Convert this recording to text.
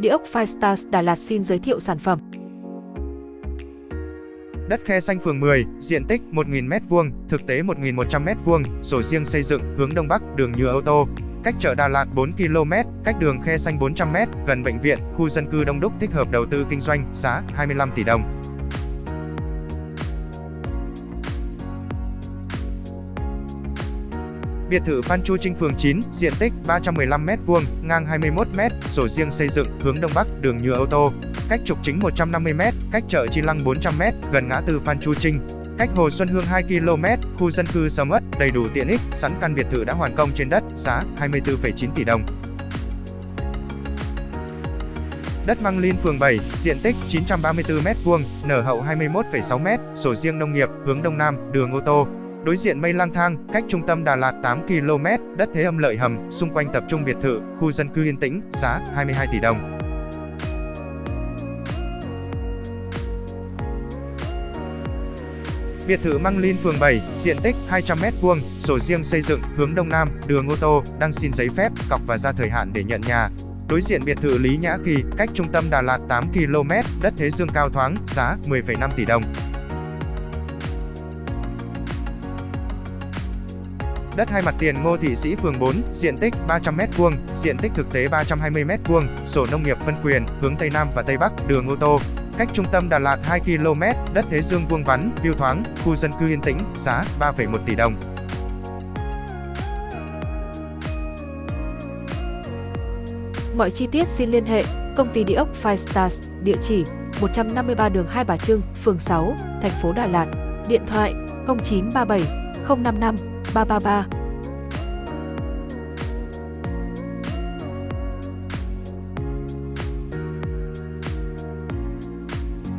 Địa ốc Firestars Đà Lạt xin giới thiệu sản phẩm. Đất khe xanh phường 10, diện tích 1.000m2, thực tế 1.100m2, sổ riêng xây dựng, hướng Đông Bắc, đường nhựa ô tô. Cách chợ Đà Lạt 4 km, cách đường khe xanh 400m, gần bệnh viện, khu dân cư đông đúc thích hợp đầu tư kinh doanh, giá 25 tỷ đồng. Biệt thự Phan Chu Trinh phường 9, diện tích 315m2, ngang 21m, sổ riêng xây dựng, hướng Đông Bắc, đường nhựa ô tô. Cách trục chính 150m, cách chợ Chi Lăng 400m, gần ngã tư Phan Chu Trinh. Cách Hồ Xuân Hương 2 km, khu dân cư sầm uất, đầy đủ tiện ích, sẵn căn biệt thự đã hoàn công trên đất, giá 24,9 tỷ đồng. Đất Măng Linh phường 7, diện tích 934m2, nở hậu 21,6m, sổ riêng nông nghiệp, hướng Đông Nam, đường ô tô, Đối diện mây lang thang, cách trung tâm Đà Lạt 8 km, đất thế âm lợi hầm, xung quanh tập trung biệt thự, khu dân cư yên tĩnh, giá 22 tỷ đồng. Biệt thự Măng Linh phường 7, diện tích 200m2, sổ riêng xây dựng, hướng Đông Nam, đường ô tô, đang xin giấy phép, cọc và ra thời hạn để nhận nhà. Đối diện biệt thự Lý Nhã Kỳ, cách trung tâm Đà Lạt 8 km, đất thế dương cao thoáng, giá 10,5 tỷ đồng. Đất hai mặt tiền Ngô Thị Sĩ phường 4, diện tích 300m2, diện tích thực tế 320m2, sổ nông nghiệp phân quyền, hướng Tây Nam và Tây Bắc, đường ô tô. Cách trung tâm Đà Lạt 2 km, đất thế dương vuông vắn, view thoáng, khu dân cư yên tĩnh, giá 3,1 tỷ đồng. Mọi chi tiết xin liên hệ công ty địa ốc Five Stars, địa chỉ 153 đường Hai Bà Trưng, phường 6, thành phố Đà Lạt, điện thoại 0937 055八八八。